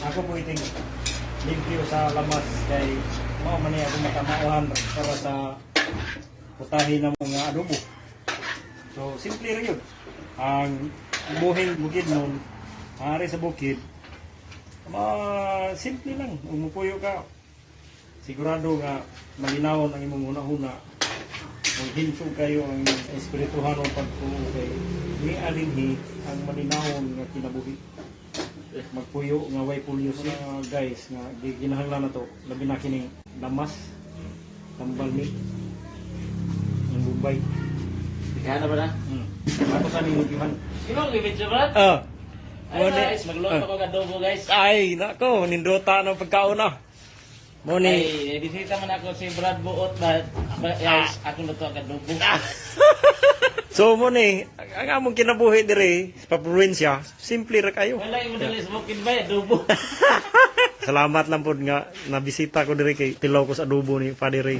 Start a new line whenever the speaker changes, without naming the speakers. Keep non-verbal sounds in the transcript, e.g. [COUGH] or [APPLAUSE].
ako po iting limpyo sa lamas kay mao man ni ako matamauhan para sa putahin ng mga adobo. So, simple rin yun. Ang buhing bukid nun, maaari sa bukid, ma simple lang. Umupuyo ka, sigurado nga malinawon ang imong una-una. Kung hinsog kayo ang espirituhan o pagpuo kay ni alinhi ang malinawon nga kinabuhi. Magpuyo nga way pulyo mga guys nga gi- ginahanglan na to. Labi na kining lamas, tambal ni, ng Bombay.
Kaya na ba na?
Hmm. Ako sa ning iban.
Sino ang limit siya, Brad?
Ah.
Ay, guys, magluto ko adobo, guys.
Ay, nako, nindota ng pagkauna. Mo ni
Ay, bisita man ako si Brad Buot ba? ba- Guys, ako luto ang adobo. [LAUGHS]
So mo ni, ang among kinabuhi dire sa probinsya, simple ra kayo.
Wala yung madalis bukid ba, adobo. [LAUGHS]
Salamat lang po nga nabisita ko dire kay tilaw ko sa adobo ni Padre Ray.